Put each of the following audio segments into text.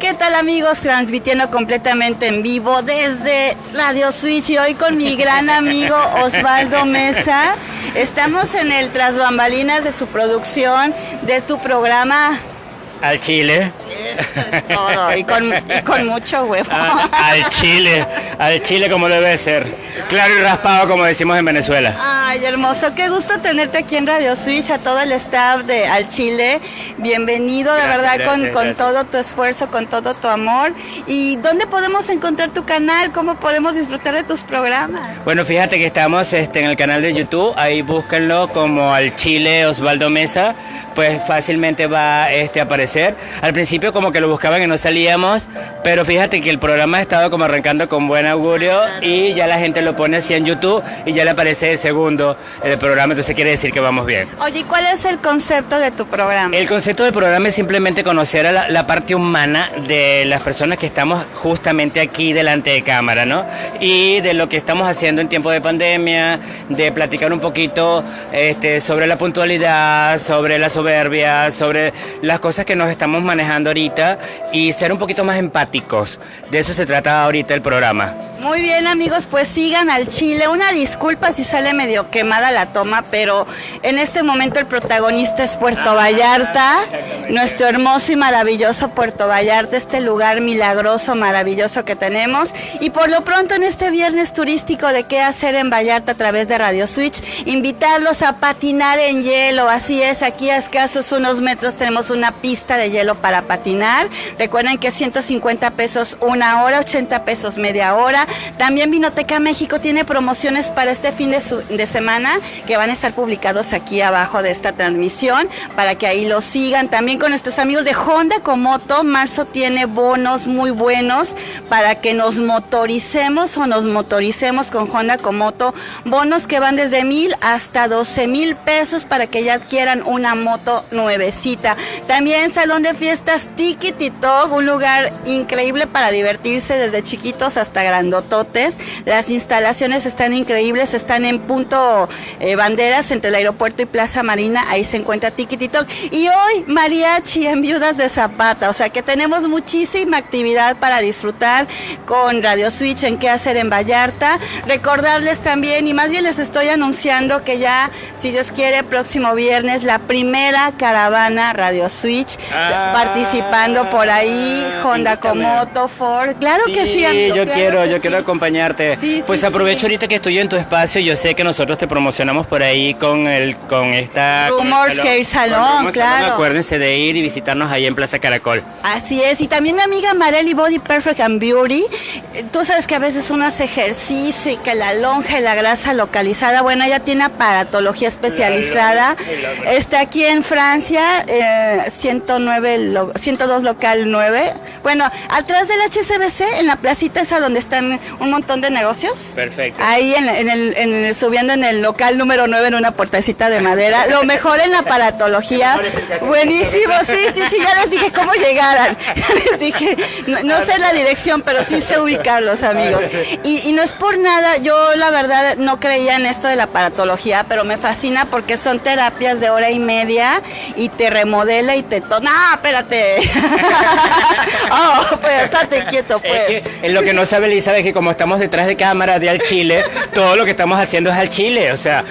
¿Qué tal amigos? Transmitiendo completamente en vivo desde Radio Switch y hoy con mi gran amigo Osvaldo Mesa. Estamos en el Tras Bambalinas de su producción, de tu programa Al Chile. Todo. Y con, y con mucho huevo. Ah, al Chile. Al Chile como debe ser. Claro y raspado como decimos en Venezuela. Ay, hermoso. Qué gusto tenerte aquí en Radio Switch, a todo el staff de Al Chile. Bienvenido, de Gracias, verdad, con, gracias, con todo tu esfuerzo, con todo tu amor. ¿Y dónde podemos encontrar tu canal? ¿Cómo podemos disfrutar de tus programas? Bueno, fíjate que estamos este, en el canal de YouTube, ahí búsquenlo como al Chile Osvaldo Mesa, pues fácilmente va este, a aparecer. Al principio como que lo buscaban y no salíamos, pero fíjate que el programa ha estado como arrancando con buen augurio y ya la gente lo pone así en YouTube y ya le aparece de segundo el programa, entonces quiere decir que vamos bien. Oye, ¿y ¿cuál es el concepto de tu programa? El concepto del programa es simplemente conocer a la, la parte humana de las personas que estamos justamente aquí delante de cámara, ¿no? Y de lo que estamos haciendo en tiempo de pandemia, de platicar un poquito este, sobre la puntualidad, sobre la soberbia, sobre las cosas que nos estamos manejando ahorita y ser un poquito más empáticos. De eso se trata ahorita el programa. Muy bien amigos, pues sigan al Chile. Una disculpa si sale medio quemada la toma, pero en este momento el protagonista es Puerto Vallarta, nuestro hermoso y maravilloso Puerto Vallarta, este lugar milagroso, maravilloso que tenemos. Y por lo pronto en este viernes turístico de qué hacer en Vallarta a través de Radio Switch, invitarlos a patinar en hielo. Así es, aquí a escasos unos metros tenemos una pista de hielo para patinar. Recuerden que 150 pesos una hora, 80 pesos media hora. También Vinoteca México tiene promociones para este fin de, de semana que van a estar publicados aquí abajo de esta transmisión para que ahí lo sigan. También con nuestros amigos de Honda Comoto, marzo tiene bonos muy buenos para que nos motoricemos o nos motoricemos con Honda Comoto. Bonos que van desde mil hasta 12 mil pesos para que ya adquieran una moto nuevecita. También Salón de Fiestas Tiki Titog, un lugar increíble para divertirse desde chiquitos hasta grandototes. Las instalaciones están increíbles, están en punto eh, banderas entre el aeropuerto y Plaza Marina, ahí se encuentra Tiki Titog. Y hoy mariachi en Viudas de Zapata, o sea que tenemos muchísima actividad para disfrutar con Radio Switch en qué hacer en Vallarta. Recordarles también, y más bien les estoy anunciando que ya, si Dios quiere, próximo viernes, la primera caravana Radio Switch, Ah, participando por ahí, Honda. Comoto, Ford. Claro que sí, amigo, yo claro quiero, yo sí. quiero acompañarte. Sí, pues sí, aprovecho sí. ahorita que estoy en tu espacio, yo sé que nosotros te promocionamos por ahí con el con esta con el Rumors Con Rumors claro. Acuérdense de ir y visitarnos ahí en Plaza Caracol. Así es, y también mi amiga Marely Body Perfect and Beauty, tú sabes que a veces uno hace ejercicio y que la lonja y la grasa localizada, bueno, ella tiene aparatología especializada, está aquí en Francia, eh, 109, lo- 102 local 9, bueno, atrás del HCBC, en la placita esa donde están un montón de negocios. Perfecto. Ahí en, en el, en el- subiendo en el local número 9 en una puertecita de madera. Lo mejor en la aparatología. Buenísimo, sí, sí, sí, ya les dije cómo llegaran. Ya les dije, no, no sé la dirección, pero sí sé ubicarlos, amigos. Y, y no es por nada, yo la verdad no creía en esto de la aparatología, pero me fascina porque son terapias de hora y media y te remodela y te... To no, espérate. oh, pues, estate quieto, pues. Es que lo que no sabe Elizabeth es que como estamos detrás de cámara de al Chile, todo lo que estamos haciendo es al Chile. O sea,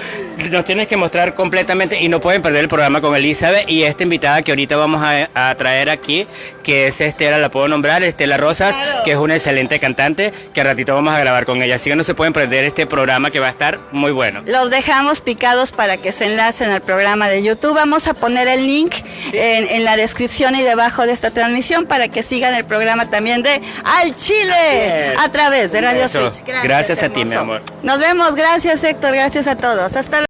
nos tienes que mostrar completamente y no pueden perder el programa con Elizabeth y esta invitada que ahorita vamos a, a traer aquí, que es Estela, la puedo nombrar, Estela Rosas, Claro. que es una excelente cantante, que a ratito vamos a grabar con ella. Así que no se pueden perder este programa que va a estar muy bueno. Los dejamos picados para que se enlacen al programa de YouTube. Vamos a poner el link en, en la descripción y debajo de esta transmisión para que sigan el programa también de Al Chile a través de Radio. Switch. Gracias a ti, mi amor. Nos vemos. Gracias, Héctor. Gracias a todos. Hasta luego.